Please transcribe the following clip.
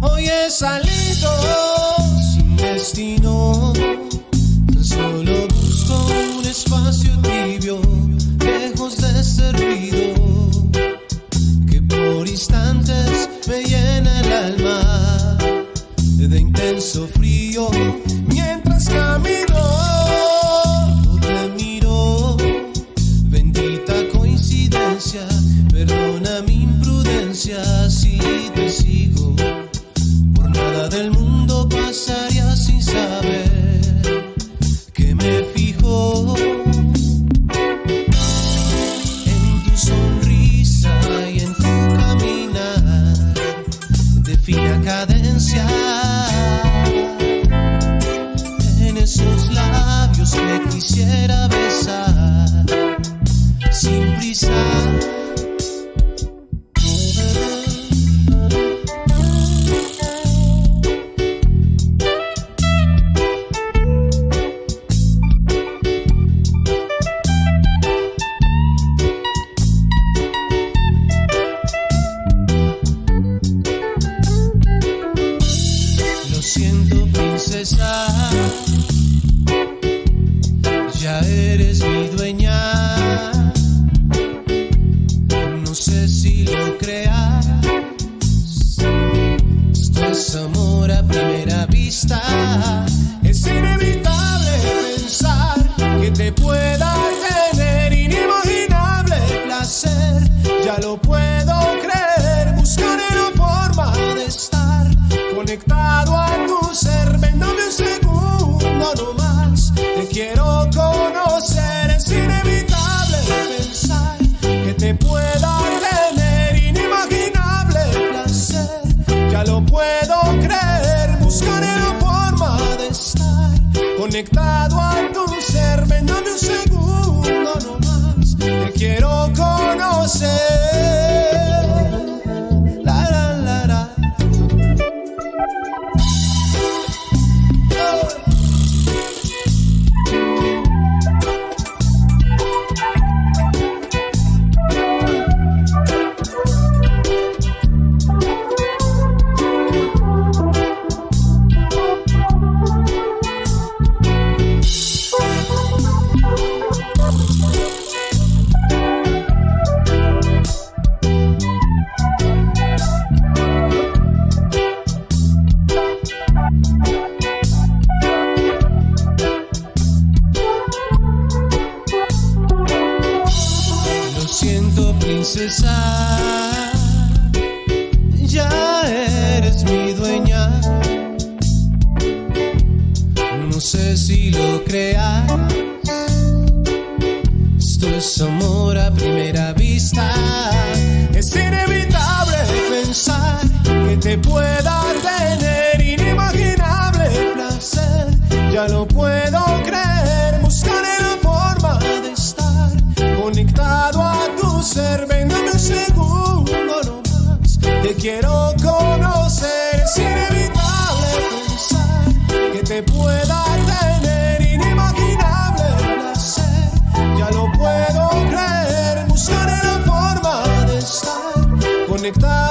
Hoy he salido. hizo frío mientras caminó. Todo te miró, bendita coincidencia, perdona mi imprudencia. esos labios que quisiera besar. que pueda tener inimaginable placer. Ya lo puedo creer, buscaré la forma de estar conectado a tu ser. Ven, dame un segundo nomás, te quiero conocer. princesa. Ya eres mi dueña. No sé si lo creas. Esto es amor a primera vista. Es inevitable pensar que te puedo conocer, es inevitable pensar que te pueda tener inimaginable placer. Ya lo puedo creer, buscaré la forma de estar conectado.